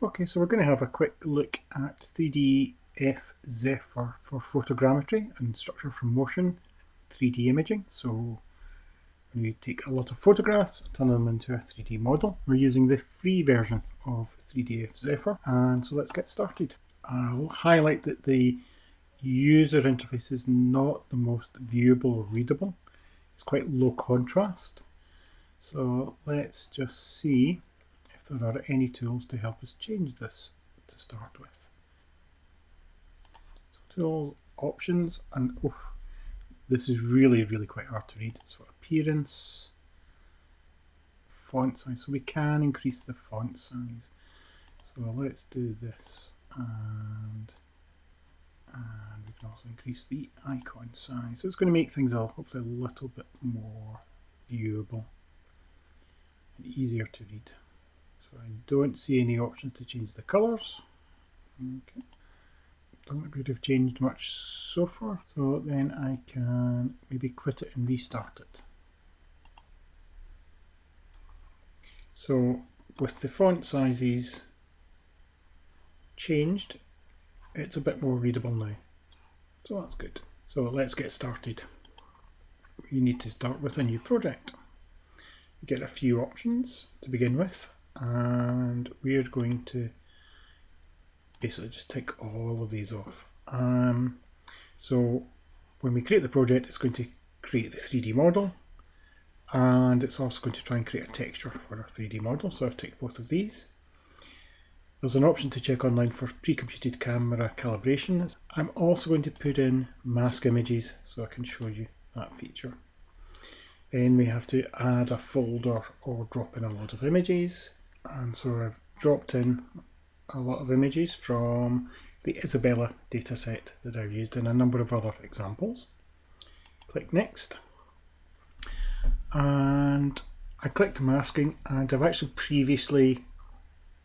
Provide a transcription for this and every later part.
Okay, so we're going to have a quick look at 3DF Zephyr for photogrammetry and structure from motion 3D imaging. So when we take a lot of photographs, turn them into a 3D model. We're using the free version of 3DF Zephyr. And so let's get started. I'll highlight that the user interface is not the most viewable or readable. It's quite low contrast. So let's just see there are any tools to help us change this to start with. So tools, options, and oof, this is really, really quite hard to read. So appearance, font size. So we can increase the font size. So let's do this and and we can also increase the icon size. So it's going to make things hopefully a little bit more viewable and easier to read. So I don't see any options to change the colours. Okay. Don't appear to have changed much so far. So then I can maybe quit it and restart it. So with the font sizes changed, it's a bit more readable now. So that's good. So let's get started. We need to start with a new project. You get a few options to begin with and we're going to basically just tick all of these off. Um, so when we create the project, it's going to create the 3D model and it's also going to try and create a texture for our 3D model. So I've ticked both of these. There's an option to check online for pre-computed camera calibration. I'm also going to put in mask images so I can show you that feature. Then we have to add a folder or drop in a lot of images and so I've dropped in a lot of images from the Isabella dataset that I've used in a number of other examples. Click next and I clicked masking and I've actually previously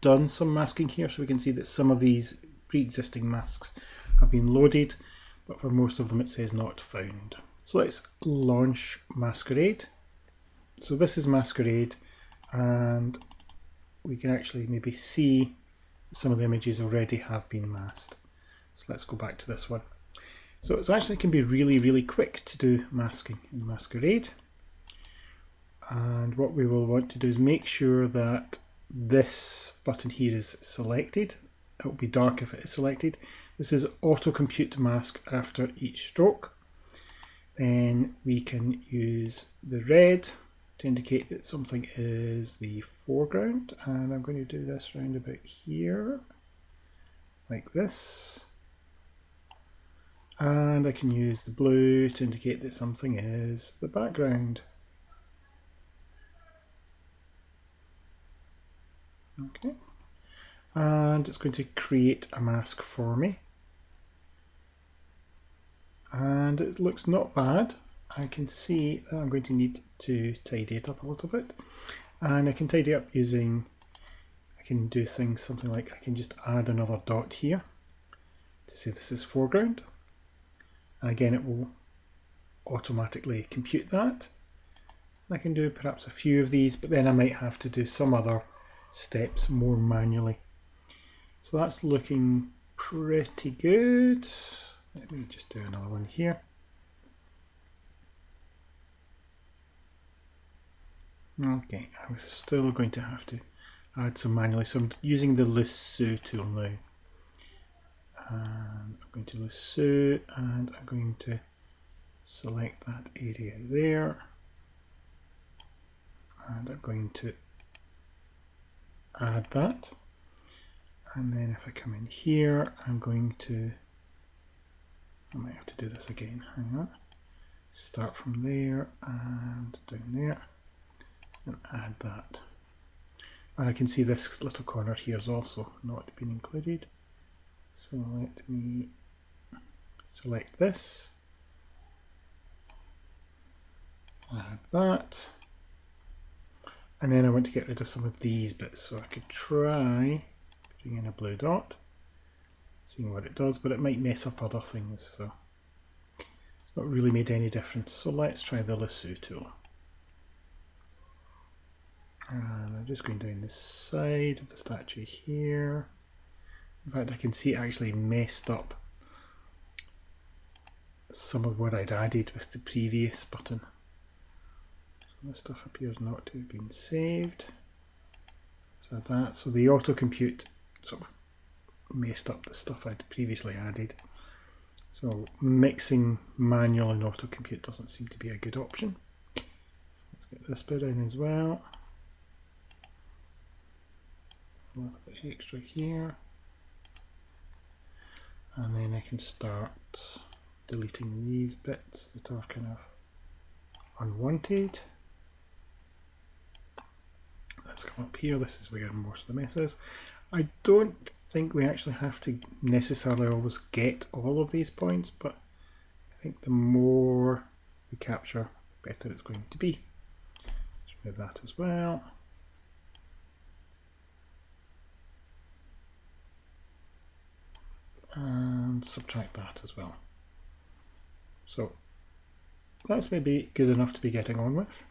done some masking here so we can see that some of these pre-existing masks have been loaded but for most of them it says not found. So let's launch Masquerade. So this is Masquerade and we can actually maybe see some of the images already have been masked. So let's go back to this one. So it actually can be really, really quick to do masking in Masquerade. And what we will want to do is make sure that this button here is selected. It will be dark if it is selected. This is auto compute mask after each stroke. Then we can use the red to indicate that something is the foreground and I'm going to do this round about here like this. And I can use the blue to indicate that something is the background. Okay. And it's going to create a mask for me. And it looks not bad. I can see that I'm going to need to tidy it up a little bit. And I can tidy up using I can do things something like I can just add another dot here to say this is foreground. And again it will automatically compute that. I can do perhaps a few of these but then I might have to do some other steps more manually. So that's looking pretty good. Let me just do another one here Okay, I was still going to have to add some manually, so I'm using the lasso tool now. And I'm going to lasso and I'm going to select that area there. And I'm going to add that. And then if I come in here, I'm going to, I might have to do this again, hang on. Start from there and down there and add that. And I can see this little corner here is also not been included. So let me select this, add that, and then I want to get rid of some of these bits. So I could try putting in a blue dot, seeing what it does, but it might mess up other things. So it's not really made any difference. So let's try the lasso tool. And I'm just going down the side of the statue here. In fact, I can see it actually messed up some of what I'd added with the previous button. So this stuff appears not to have been saved. So that, so the auto compute sort of messed up the stuff I'd previously added. So mixing manual and auto compute doesn't seem to be a good option. So let's get this bit in as well. A bit extra here. And then I can start deleting these bits that are kind of unwanted. Let's come up here, this is where most of the mess is. I don't think we actually have to necessarily always get all of these points, but I think the more we capture, the better it's going to be. Let's move that as well. Subtract that as well. So that's maybe good enough to be getting on with.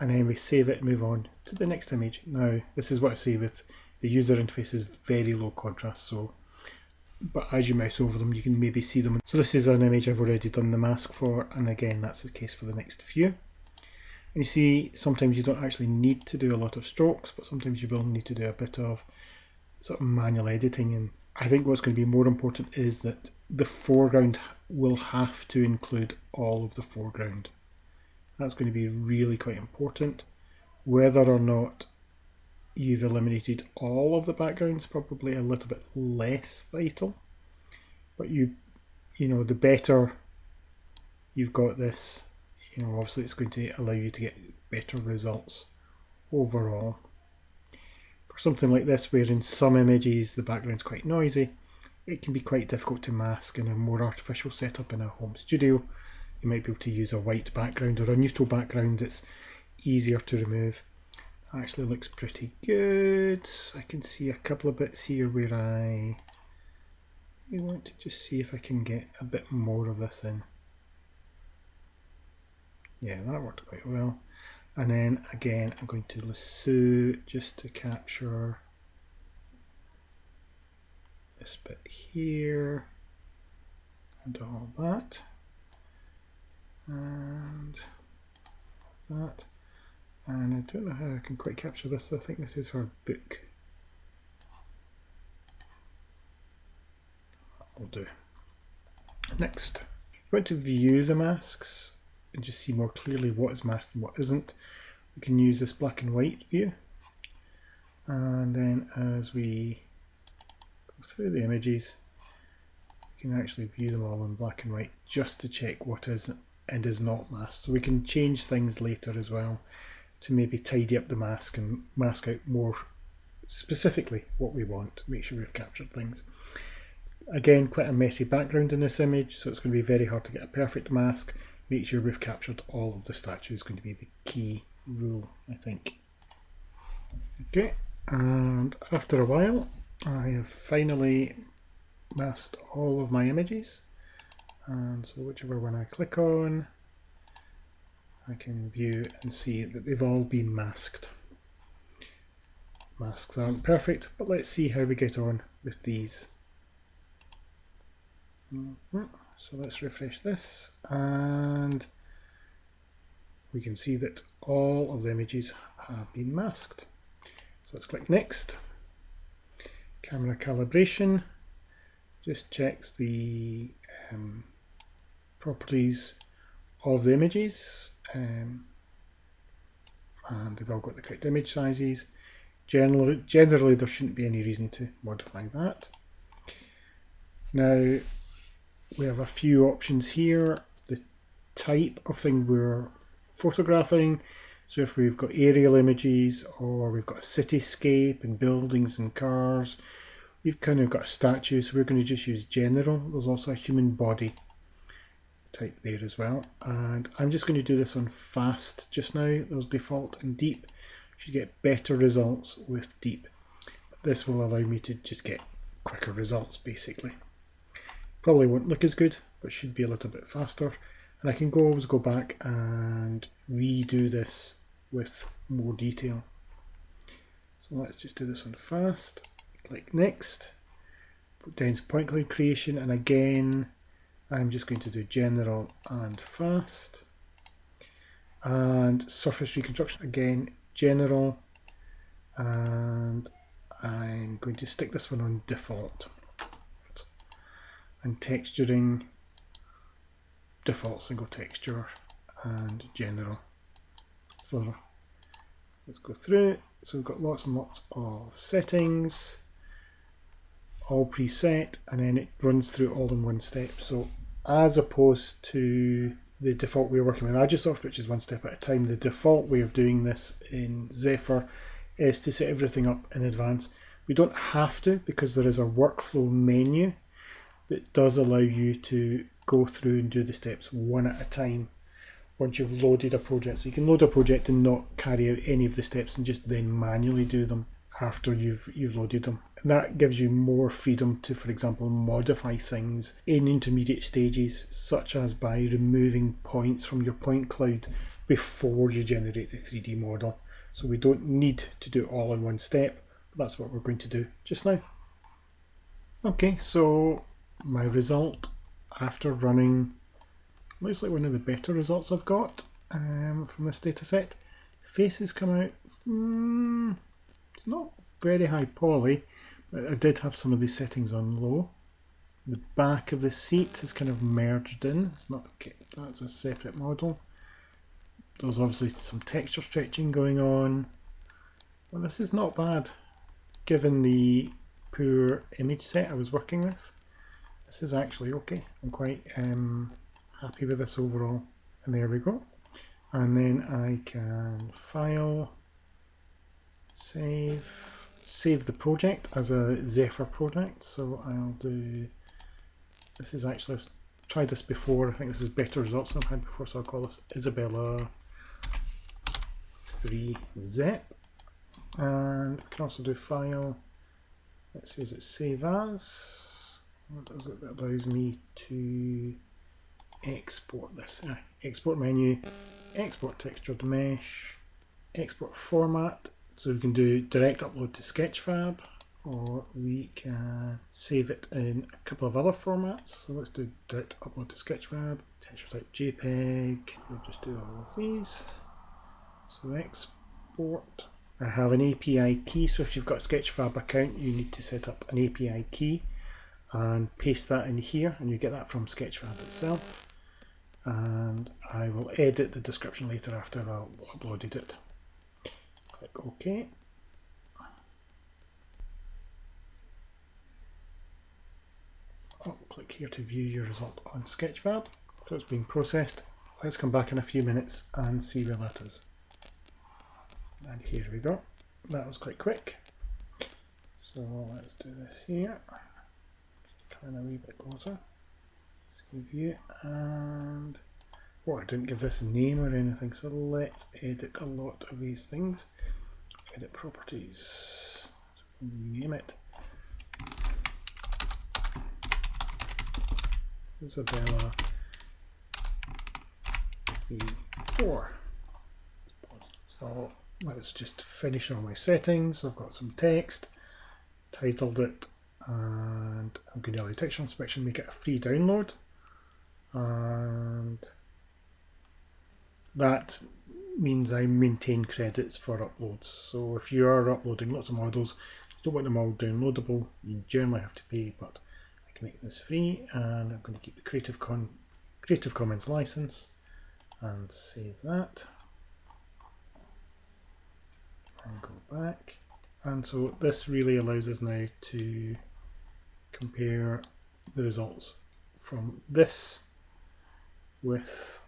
And then we save it and move on to the next image. Now, this is what I see with the user interface is very low contrast, so but as you mouse over them, you can maybe see them. So this is an image I've already done the mask for, and again, that's the case for the next few. And you see, sometimes you don't actually need to do a lot of strokes, but sometimes you will need to do a bit of sort of manual editing. And I think what's going to be more important is that the foreground will have to include all of the foreground. That's going to be really quite important. Whether or not you've eliminated all of the backgrounds, probably a little bit less vital. But you, you know, the better you've got this, you know, obviously it's going to allow you to get better results overall. Something like this, where in some images the background's quite noisy, it can be quite difficult to mask in a more artificial setup in a home studio. You might be able to use a white background or a neutral background that's easier to remove actually looks pretty good. I can see a couple of bits here where I we want to just see if I can get a bit more of this in. Yeah, that worked quite well. And then again, I'm going to lasso just to capture this bit here and all that and that and I don't know how I can quite capture this. I think this is her book. I'll do. Next, we want to view the masks and just see more clearly what is masked and what isn't. We can use this black and white view. And then as we go through the images, we can actually view them all in black and white just to check what is and is not masked. So we can change things later as well to maybe tidy up the mask and mask out more specifically what we want, make sure we've captured things. Again, quite a messy background in this image, so it's going to be very hard to get a perfect mask. Make sure we've captured all of the statues is going to be the key rule, I think. Okay, and after a while, I have finally masked all of my images. And so whichever one I click on, I can view and see that they've all been masked. Masks aren't perfect, but let's see how we get on with these. Mm-hmm. So let's refresh this and we can see that all of the images have been masked. So let's click next. Camera calibration just checks the um, properties of the images um, and they've all got the correct image sizes. Generally, generally, there shouldn't be any reason to modify that. Now, we have a few options here. The type of thing we're photographing. So if we've got aerial images or we've got a cityscape and buildings and cars, we've kind of got a statue, so we're going to just use general. There's also a human body type there as well. And I'm just going to do this on fast just now. There's default and deep. Should get better results with deep. But this will allow me to just get quicker results basically. Probably won't look as good, but should be a little bit faster. And I can go always go back and redo this with more detail. So let's just do this one fast. Click next. Put down to point cloud creation and again I'm just going to do general and fast. And surface reconstruction again, general. And I'm going to stick this one on default. And texturing, default single texture and general. So let's go through. So we've got lots and lots of settings, all preset, and then it runs through all in one step. So as opposed to the default way of working with Agisoft, which is one step at a time, the default way of doing this in Zephyr is to set everything up in advance. We don't have to because there is a workflow menu that does allow you to go through and do the steps one at a time once you've loaded a project. So you can load a project and not carry out any of the steps and just then manually do them after you've you've loaded them. And that gives you more freedom to, for example, modify things in intermediate stages, such as by removing points from your point cloud before you generate the 3D model. So we don't need to do it all in one step, that's what we're going to do just now. Okay, so my result after running looks like one of the better results I've got um, from this data set. Faces come out, mm, it's not very high poly, but I did have some of these settings on low. The back of the seat is kind of merged in, it's not, okay, that's a separate model. There's obviously some texture stretching going on. Well, this is not bad, given the poor image set I was working with. This is actually okay. I'm quite um, happy with this overall. And there we go. And then I can file, save, save the project as a Zephyr project. So I'll do, this is actually, I've tried this before. I think this is better results than I've had before. So I'll call this Isabella 3 Zep. And I can also do file, let's see, is it save as? What does it, that allows me to export this. Uh, export menu, export textured mesh, export format. So we can do direct upload to Sketchfab or we can save it in a couple of other formats. So let's do direct upload to Sketchfab, texture type JPEG. We'll just do all of these. So export. I have an API key, so if you've got a Sketchfab account, you need to set up an API key and paste that in here, and you get that from Sketchfab itself and I will edit the description later after I've uploaded it. Click OK. I'll click here to view your result on Sketchfab. So it's being processed. Let's come back in a few minutes and see where that is. And here we go. That was quite quick. So let's do this here. In a wee bit closer. Save view and well I didn't give this a name or anything so let's edit a lot of these things. Edit properties. Name it. Isabella V4. So let's just finish all my settings. I've got some text, titled it, and I'm going to allow texture inspection, make it a free download and that means I maintain credits for uploads. So if you are uploading lots of models, you don't want them all downloadable, you generally have to pay, but I can make this free and I'm going to keep the Creative, Con Creative Commons license and save that and go back. And so this really allows us now to compare the results from this with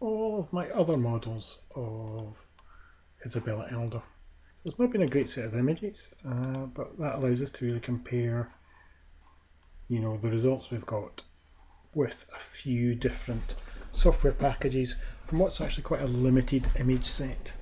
all of my other models of Isabella Elder. So it's not been a great set of images, uh, but that allows us to really compare you know, the results we've got with a few different software packages from what's actually quite a limited image set.